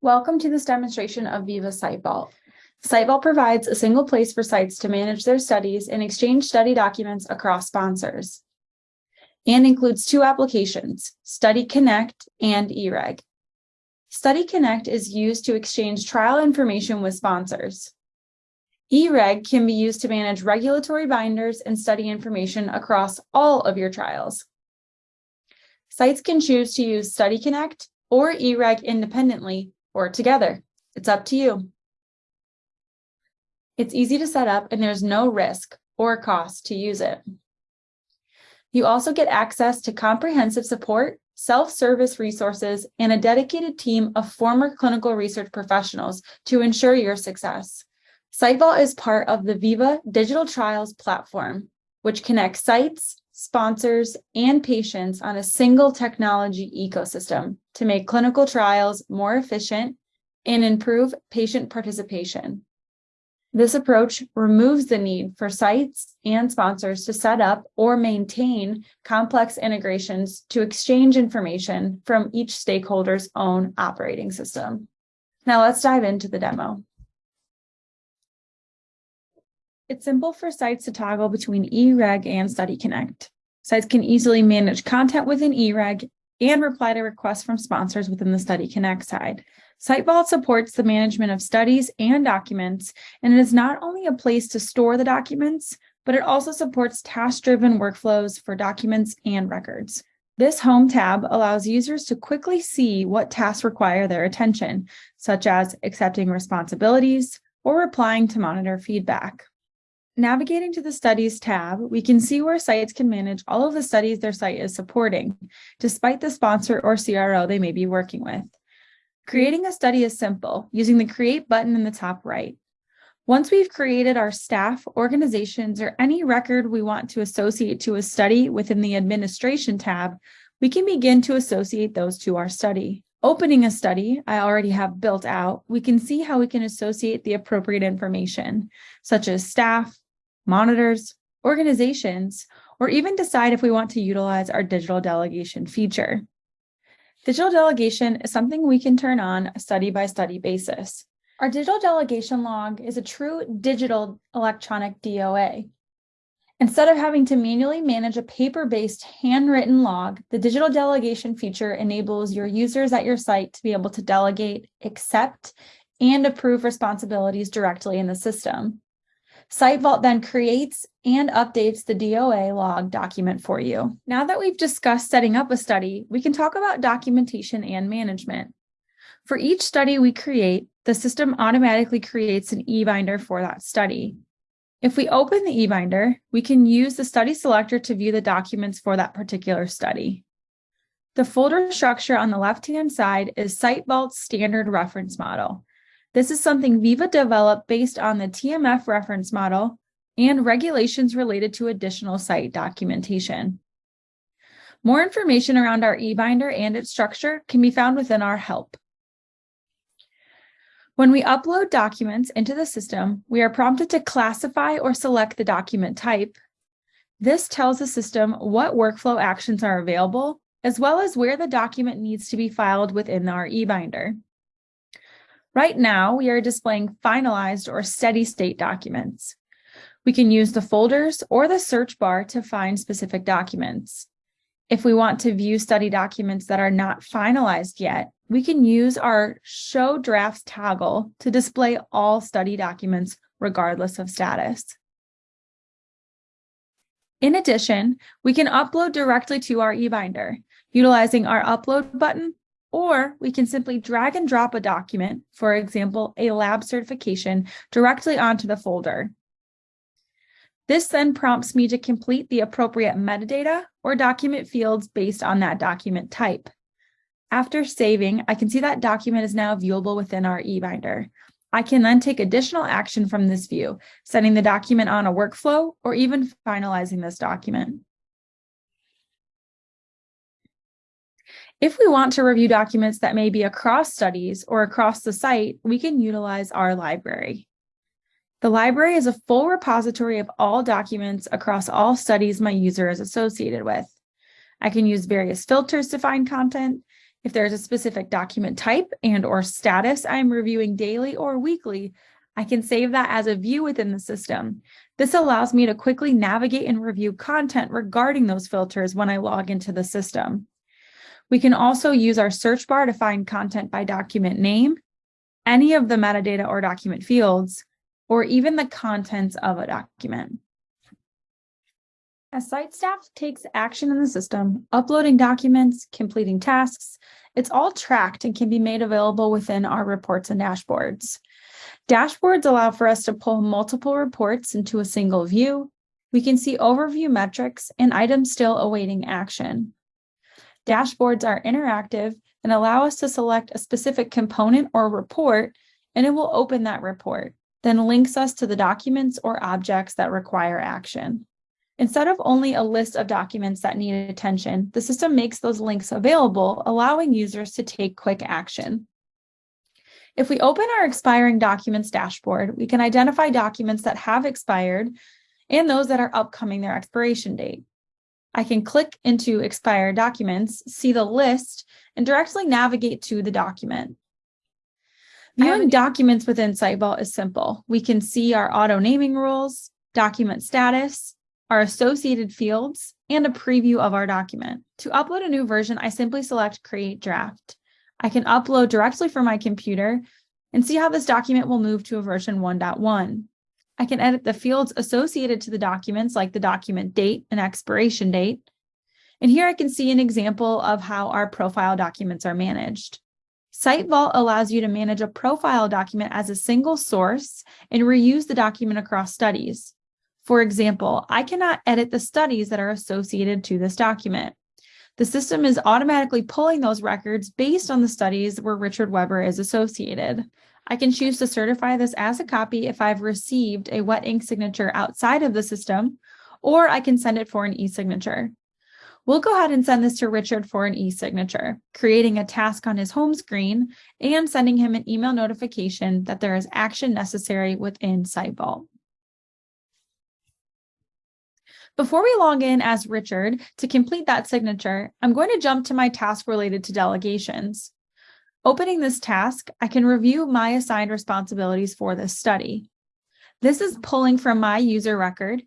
Welcome to this demonstration of Veeva SiteVault. SiteVault provides a single place for sites to manage their studies and exchange study documents across sponsors and includes two applications, Study Connect and eReg. Study Connect is used to exchange trial information with sponsors. eReg can be used to manage regulatory binders and study information across all of your trials. Sites can choose to use Study Connect or eReg independently or together. It's up to you. It's easy to set up and there's no risk or cost to use it. You also get access to comprehensive support, self-service resources, and a dedicated team of former clinical research professionals to ensure your success. SiteVault is part of the Veeva Digital Trials platform, which connects sites, sponsors, and patients on a single technology ecosystem to make clinical trials more efficient and improve patient participation. This approach removes the need for sites and sponsors to set up or maintain complex integrations to exchange information from each stakeholder's own operating system. Now let's dive into the demo. It's simple for sites to toggle between eReg and Study Connect. Sites can easily manage content within eReg and reply to requests from sponsors within the Study Connect side. SiteVault supports the management of studies and documents, and it is not only a place to store the documents, but it also supports task-driven workflows for documents and records. This Home tab allows users to quickly see what tasks require their attention, such as accepting responsibilities or replying to monitor feedback. Navigating to the Studies tab, we can see where sites can manage all of the studies their site is supporting, despite the sponsor or CRO they may be working with. Creating a study is simple, using the Create button in the top right. Once we've created our staff, organizations, or any record we want to associate to a study within the Administration tab, we can begin to associate those to our study. Opening a study I already have built out, we can see how we can associate the appropriate information, such as staff, monitors, organizations, or even decide if we want to utilize our digital delegation feature. Digital delegation is something we can turn on a study by study basis. Our digital delegation log is a true digital electronic DOA. Instead of having to manually manage a paper-based handwritten log, the digital delegation feature enables your users at your site to be able to delegate, accept, and approve responsibilities directly in the system. SiteVault then creates and updates the DOA log document for you. Now that we've discussed setting up a study, we can talk about documentation and management. For each study we create, the system automatically creates an eBinder for that study. If we open the eBinder, we can use the study selector to view the documents for that particular study. The folder structure on the left-hand side is SiteVault's standard reference model. This is something Veeva developed based on the TMF reference model and regulations related to additional site documentation. More information around our eBinder and its structure can be found within our help. When we upload documents into the system, we are prompted to classify or select the document type. This tells the system what workflow actions are available, as well as where the document needs to be filed within our eBinder. Right now, we are displaying finalized or steady state documents. We can use the folders or the search bar to find specific documents. If we want to view study documents that are not finalized yet, we can use our Show Drafts toggle to display all study documents regardless of status. In addition, we can upload directly to our eBinder, utilizing our Upload button or we can simply drag and drop a document, for example, a lab certification, directly onto the folder. This then prompts me to complete the appropriate metadata or document fields based on that document type. After saving, I can see that document is now viewable within our eBinder. I can then take additional action from this view, setting the document on a workflow or even finalizing this document. If we want to review documents that may be across studies or across the site, we can utilize our library. The library is a full repository of all documents across all studies my user is associated with. I can use various filters to find content, If there's a specific document type and or status I'm reviewing daily or weekly, I can save that as a view within the system. This allows me to quickly navigate and review content regarding those filters when I log into the system. We can also use our search bar to find content by document name, any of the metadata or document fields, or even the contents of a document. As site staff takes action in the system, uploading documents, completing tasks, it's all tracked and can be made available within our reports and dashboards. Dashboards allow for us to pull multiple reports into a single view. We can see overview metrics and items still awaiting action. Dashboards are interactive and allow us to select a specific component or report, and it will open that report, then links us to the documents or objects that require action. Instead of only a list of documents that need attention, the system makes those links available, allowing users to take quick action. If we open our expiring documents dashboard, we can identify documents that have expired and those that are upcoming their expiration date. I can click into expired documents, see the list, and directly navigate to the document. Viewing documents within SiteVault is simple. We can see our auto naming rules, document status, our associated fields, and a preview of our document. To upload a new version, I simply select Create Draft. I can upload directly from my computer and see how this document will move to a version 1.1. I can edit the fields associated to the documents like the document date and expiration date. And here I can see an example of how our profile documents are managed. Site Vault allows you to manage a profile document as a single source and reuse the document across studies. For example, I cannot edit the studies that are associated to this document. The system is automatically pulling those records based on the studies where Richard Weber is associated. I can choose to certify this as a copy if I've received a wet ink signature outside of the system, or I can send it for an e-signature. We'll go ahead and send this to Richard for an e-signature, creating a task on his home screen and sending him an email notification that there is action necessary within SiteVault. Before we log in as Richard to complete that signature, I'm going to jump to my task related to delegations. Opening this task, I can review my assigned responsibilities for this study. This is pulling from my user record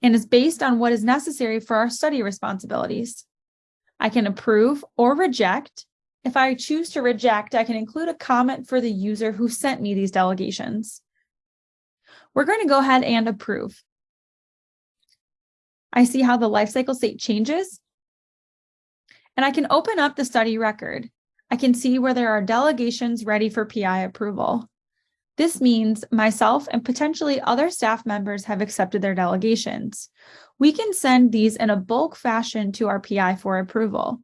and is based on what is necessary for our study responsibilities. I can approve or reject. If I choose to reject, I can include a comment for the user who sent me these delegations. We're going to go ahead and approve. I see how the lifecycle state changes. And I can open up the study record. I can see where there are delegations ready for PI approval. This means myself and potentially other staff members have accepted their delegations. We can send these in a bulk fashion to our PI for approval.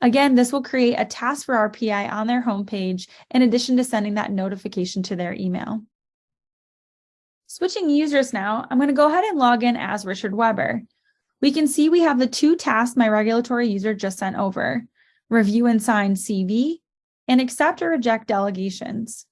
Again, this will create a task for our PI on their homepage in addition to sending that notification to their email. Switching users now, I'm going to go ahead and log in as Richard Weber. We can see we have the two tasks my regulatory user just sent over, review and sign CV, and accept or reject delegations.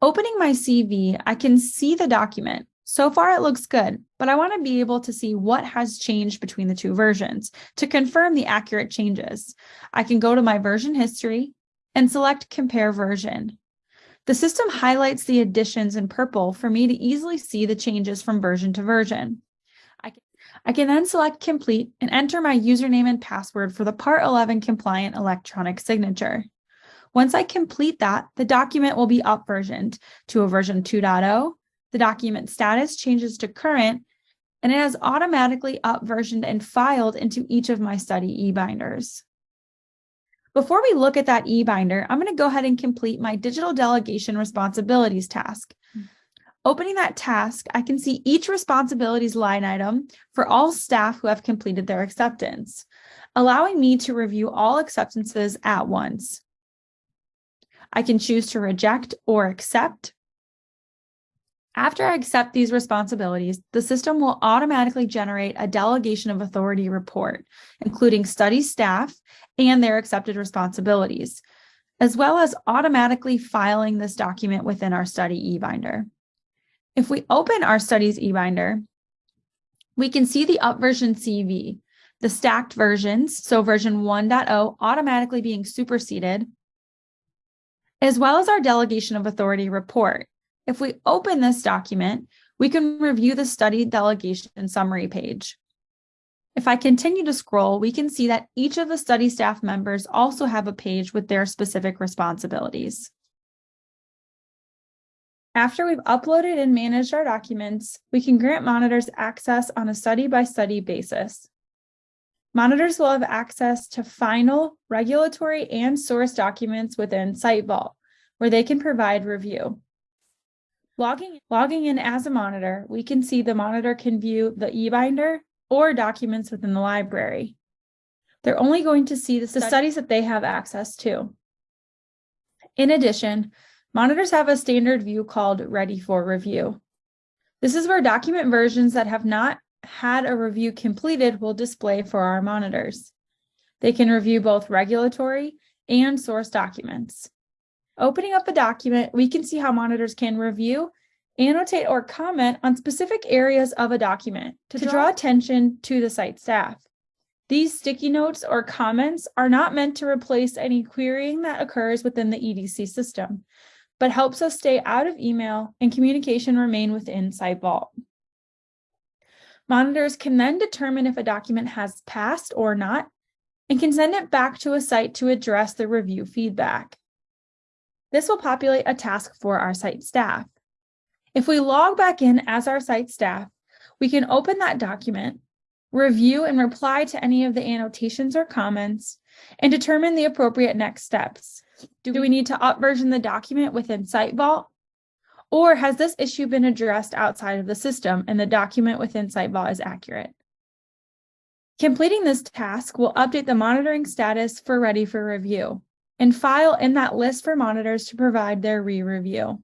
Opening my CV, I can see the document. So far it looks good, but I want to be able to see what has changed between the two versions to confirm the accurate changes. I can go to my version history and select compare version. The system highlights the additions in purple for me to easily see the changes from version to version. I can then select complete and enter my username and password for the Part 11 compliant electronic signature. Once I complete that, the document will be up versioned to a version 2.0. The document status changes to current, and it has automatically up versioned and filed into each of my study e-binders. Before we look at that e-binder, I'm going to go ahead and complete my digital delegation responsibilities task. Opening that task, I can see each responsibilities line item for all staff who have completed their acceptance, allowing me to review all acceptances at once. I can choose to reject or accept. After I accept these responsibilities, the system will automatically generate a delegation of authority report, including study staff and their accepted responsibilities, as well as automatically filing this document within our study eBinder. If we open our studies eBinder, we can see the upversion CV. the stacked versions, so version 1.0 automatically being superseded, as well as our delegation of authority report. If we open this document, we can review the study delegation summary page. If I continue to scroll, we can see that each of the study staff members also have a page with their specific responsibilities. After we've uploaded and managed our documents, we can grant monitors access on a study-by-study -study basis. Monitors will have access to final regulatory and source documents within SiteVault, where they can provide review. Logging, logging in as a monitor, we can see the monitor can view the eBinder or documents within the library. They're only going to see the, the studies that they have access to. In addition, monitors have a standard view called Ready for Review. This is where document versions that have not had a review completed will display for our monitors. They can review both regulatory and source documents. Opening up a document, we can see how monitors can review, annotate, or comment on specific areas of a document to, to draw attention to the site staff. These sticky notes or comments are not meant to replace any querying that occurs within the EDC system, but helps us stay out of email and communication remain within SiteVault. Monitors can then determine if a document has passed or not and can send it back to a site to address the review feedback. This will populate a task for our site staff. If we log back in as our site staff, we can open that document, review and reply to any of the annotations or comments, and determine the appropriate next steps. Do we need to upversion the document within SiteVault? Or has this issue been addressed outside of the system and the document within SiteVault is accurate? Completing this task will update the monitoring status for ready for review and file in that list for monitors to provide their re-review.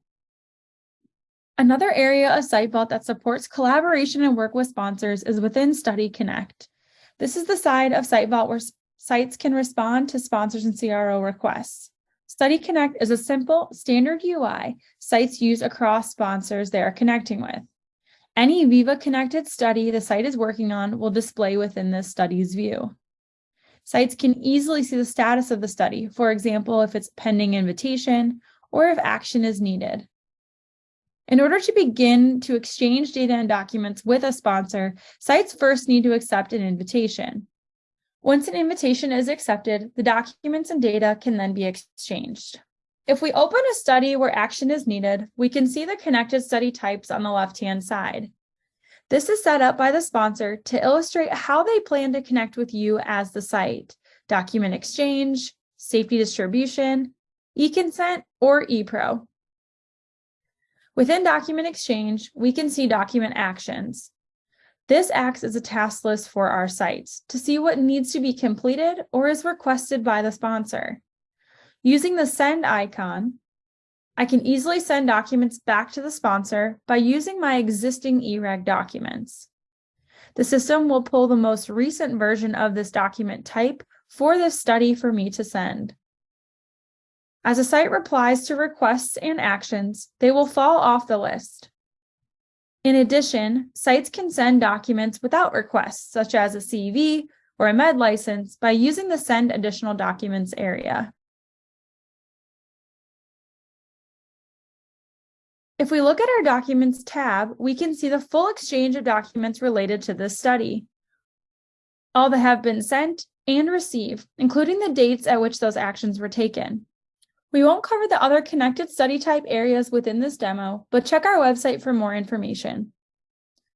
Another area of SiteVault that supports collaboration and work with sponsors is within Study Connect. This is the side of SiteVault where sites can respond to sponsors and CRO requests. Study Connect is a simple, standard UI sites use across sponsors they are connecting with. Any Veeva connected study the site is working on will display within this study's view. Sites can easily see the status of the study, for example, if it's pending invitation or if action is needed. In order to begin to exchange data and documents with a sponsor, sites first need to accept an invitation. Once an invitation is accepted, the documents and data can then be exchanged. If we open a study where action is needed, we can see the connected study types on the left-hand side. This is set up by the sponsor to illustrate how they plan to connect with you as the site, document exchange, safety distribution, e-consent, or ePro. Within document exchange, we can see document actions. This acts as a task list for our sites to see what needs to be completed or is requested by the sponsor. Using the send icon, I can easily send documents back to the sponsor by using my existing eReg documents. The system will pull the most recent version of this document type for this study for me to send. As a site replies to requests and actions, they will fall off the list. In addition, sites can send documents without requests, such as a CV or a med license, by using the Send Additional Documents area. If we look at our Documents tab, we can see the full exchange of documents related to this study. All that have been sent and received, including the dates at which those actions were taken. We won't cover the other connected study type areas within this demo, but check our website for more information.